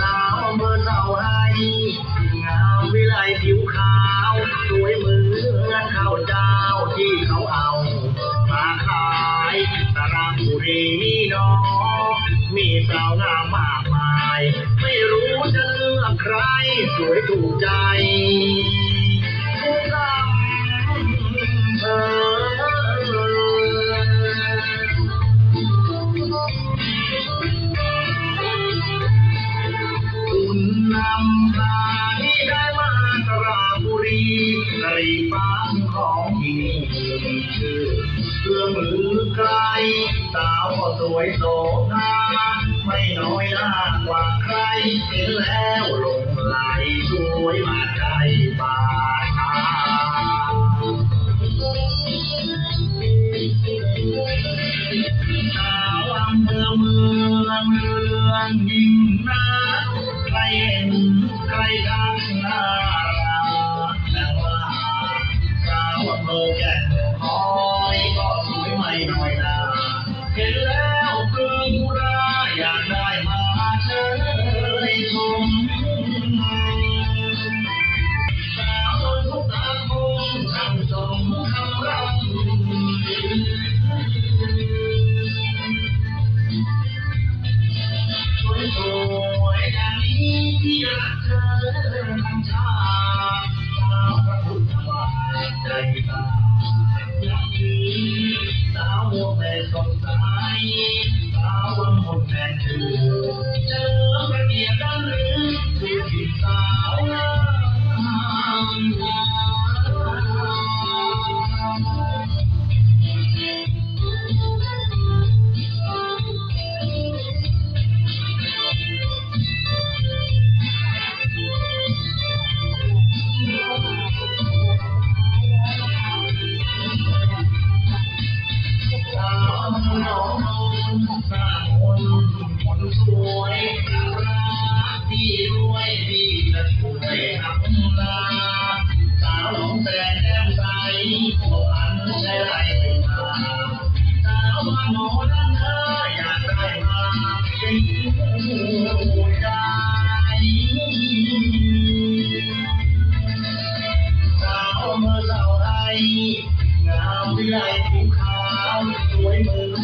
สาวเมื่อสาให้งามวิไลผิวขาวสวยเหมือนข้าวเจ้ที่เขาเอามาขายระบุรีน้องมีสาวงามมากมาย ไม่รู้จะเลือกใคร สวยถูกใจ เพื่อมือใครสาวสวยโสภาไม่น้อยหน้ากว่าใครเห็นแล้วลงไหล Thank you.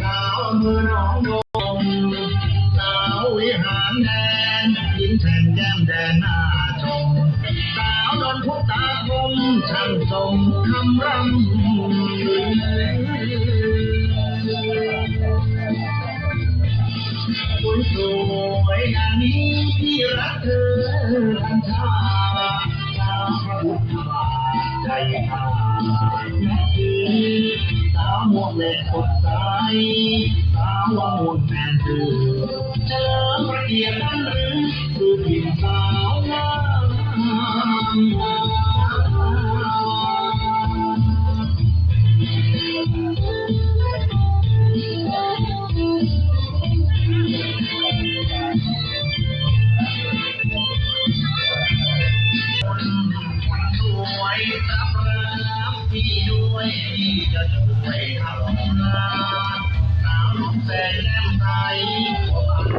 สาวอำเภอน้องโดมสาววิหารแดนหญิงแฉ่งแก้มแดนหน้าชมสาวนนพุตาคมช่างทรงคำรำคุณสวยงานนี้ที่รักเธอทันชาติสาวพุทธบาทใจหาดนักดี ม่วงเล็กสดใสสาวงมนแฟนเธอเจอประเกียรติหรือคือผิดสาวงาม